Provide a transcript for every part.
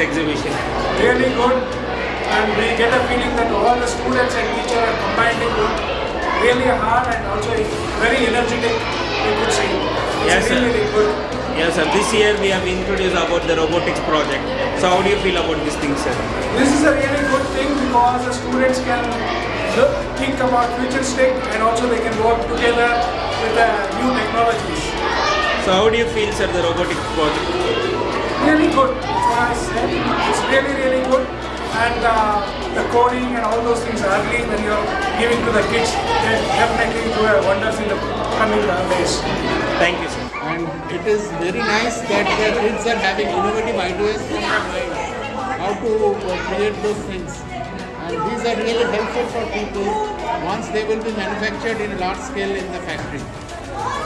exhibition? really good and we get a feeling that all the students and teachers are combining good, really hard and also very energetic, we could say. It's Yes, sir. really, really good. Yes, sir. This year we have introduced about the robotics project. So how do you feel about this thing, sir? This is a really good thing because the students can look, think about future futuristic and also they can work together with the new technologies. So how do you feel, sir, the robotics project? Really good, that's what I said. It's really, really good. And uh, the coding and all those things are early when you're giving to the kids, they definitely do a wonders in the coming days. Thank you, sir. and it is very nice that the kids are having innovative ideas in their mind how to uh, create those things and these are really helpful for people once they will be manufactured in a large scale in the factory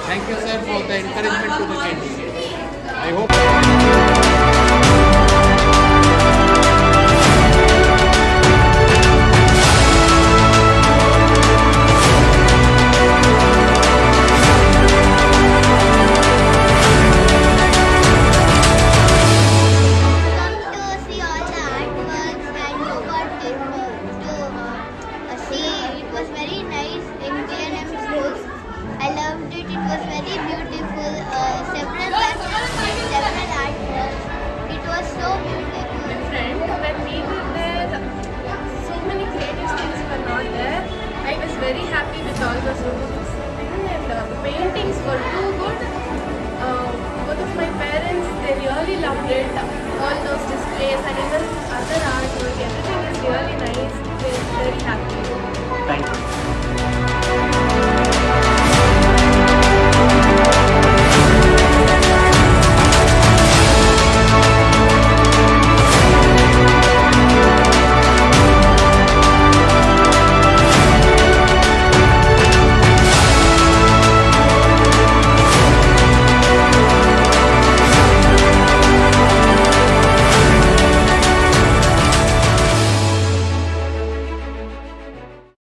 thank you sir for the encouragement to the kids i hope very happy with all robotics thing and uh, the paintings were too good. Uh, both of my parents, they really loved it. All those displays and even